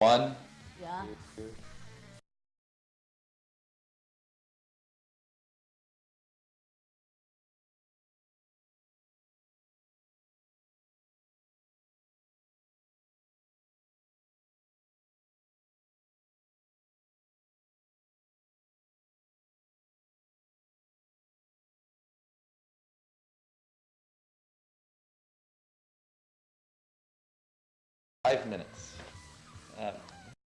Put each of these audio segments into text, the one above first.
One. Yeah. two. Five minutes. Uh,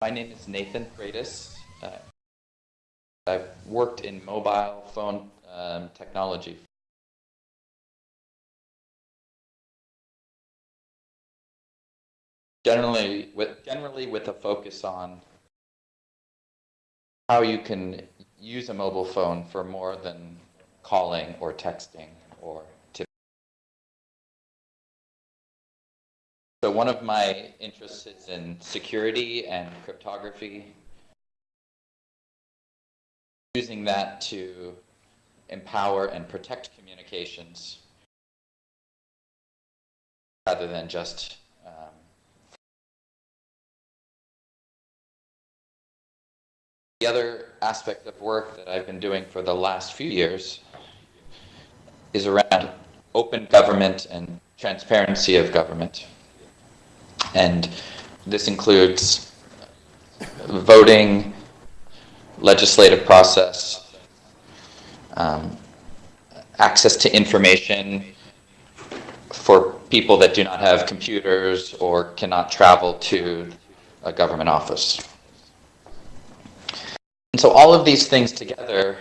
my name is Nathan Freitas. Uh, I've worked in mobile phone um, technology. Generally with, generally with a focus on how you can use a mobile phone for more than calling or texting or one of my interests is in security and cryptography using that to empower and protect communications rather than just um, the other aspect of work that I've been doing for the last few years is around open government and transparency of government. And this includes voting, legislative process, um, access to information for people that do not have computers or cannot travel to a government office. And so all of these things together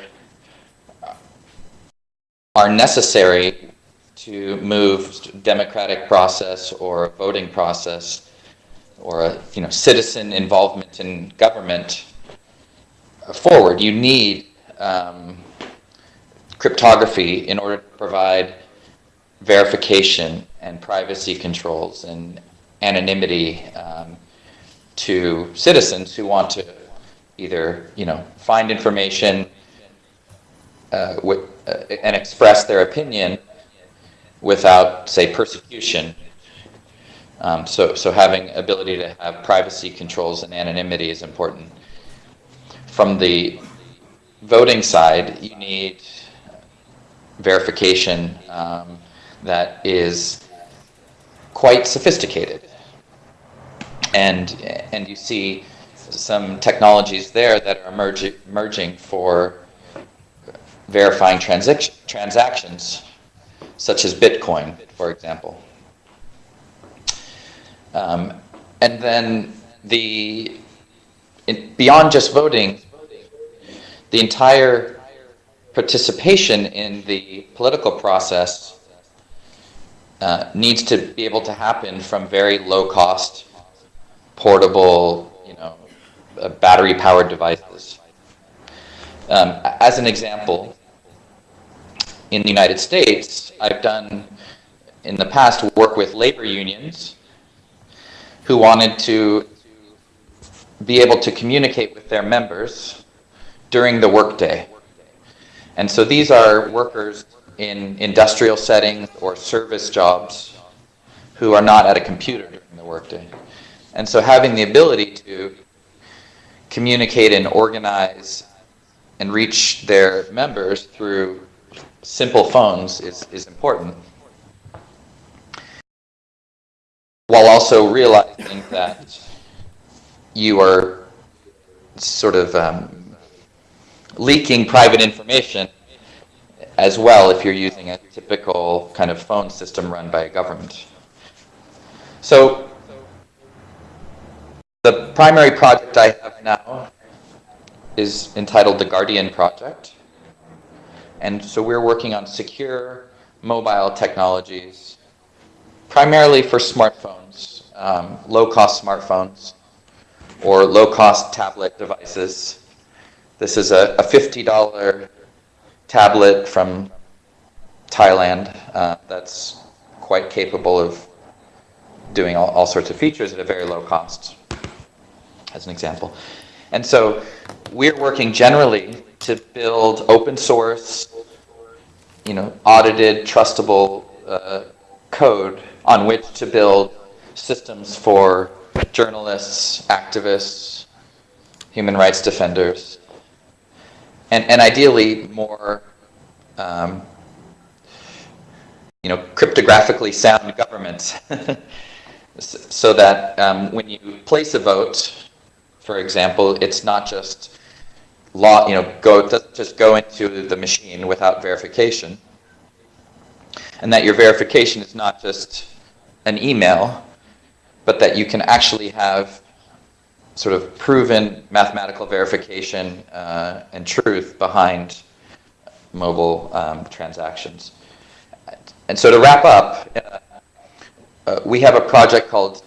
are necessary to move democratic process or voting process or a you know citizen involvement in government forward, you need um, cryptography in order to provide verification and privacy controls and anonymity um, to citizens who want to either you know find information uh, with, uh, and express their opinion without say persecution. Um, so, so having ability to have privacy controls and anonymity is important from the voting side, you need verification um, that is quite sophisticated. And, and you see some technologies there that are emerging, for verifying transac transactions, such as Bitcoin, for example. Um, and then the beyond just voting, the entire participation in the political process uh, needs to be able to happen from very low cost, portable, you know, uh, battery powered devices. Um, as an example, in the United States, I've done in the past work with labor unions who wanted to be able to communicate with their members during the workday. And so these are workers in industrial settings or service jobs who are not at a computer during the workday. And so having the ability to communicate and organize and reach their members through simple phones is, is important. While also realizing that you are sort of um, leaking private information as well if you're using a typical kind of phone system run by a government. So the primary project I have now is entitled the Guardian Project. And so we're working on secure mobile technologies, primarily for smartphones, um, low-cost smartphones or low-cost tablet devices. This is a, a $50 tablet from Thailand uh, that's quite capable of doing all, all sorts of features at a very low cost, as an example. And so we're working generally to build open source, you know, audited, trustable uh, code on which to build systems for journalists, activists, human rights defenders, and, and ideally more um, you know, cryptographically sound governments. so that um, when you place a vote, for example, it's not just law, you know, go just go into the machine without verification, and that your verification is not just an email, but that you can actually have sort of proven mathematical verification uh, and truth behind mobile um, transactions. And so to wrap up, uh, uh, we have a project called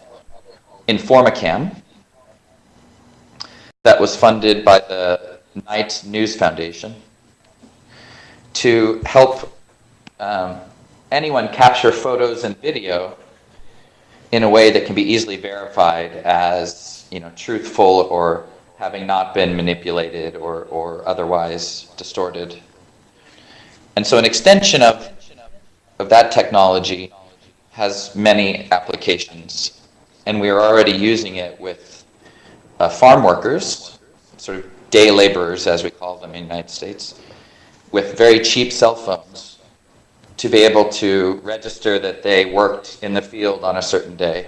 Informacam that was funded by the Knight News Foundation to help um, anyone capture photos and video in a way that can be easily verified as you know truthful or having not been manipulated or, or otherwise distorted. And so an extension of, of that technology has many applications. And we are already using it with uh, farm workers, sort of day laborers as we call them in the United States, with very cheap cell phones to be able to register that they worked in the field on a certain day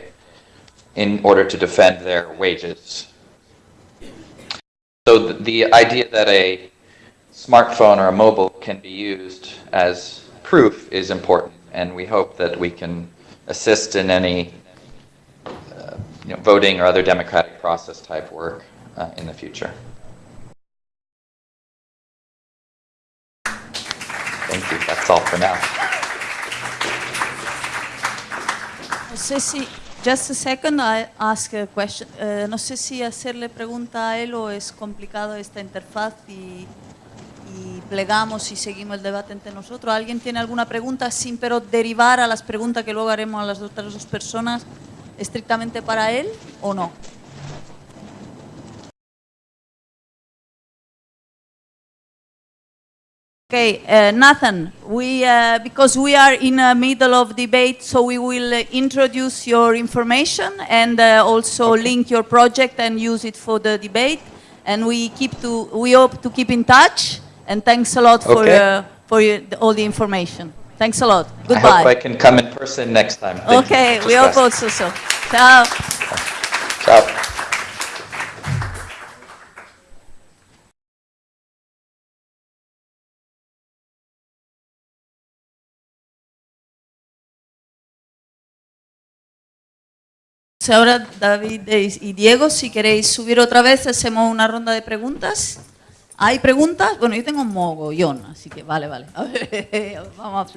in order to defend their wages. So the idea that a smartphone or a mobile can be used as proof is important, and we hope that we can assist in any uh, you know, voting or other democratic process type work uh, in the future. That's all for now. Just a second, I ask a question. Uh, no sé si hacerle pregunta a él o es complicado esta interfaz y, y, plegamos y seguimos el debate entre nosotros. ¿Alguien tiene alguna pregunta sin pero derivar a las preguntas que luego haremos a las otras dos personas estrictamente para él o no? Okay, uh, Nathan, we, uh, because we are in the middle of debate, so we will uh, introduce your information and uh, also okay. link your project and use it for the debate. And we keep to, we hope to keep in touch. And thanks a lot for, okay. Uh, for your, all the information. Thanks a lot. Goodbye. I hope I can come in person next time. Thank okay, we hope also so. Ciao. Ciao. Ahora David y Diego, si queréis subir otra vez, hacemos una ronda de preguntas. ¿Hay preguntas? Bueno, yo tengo un mogollón, así que vale, vale. A ver, vamos a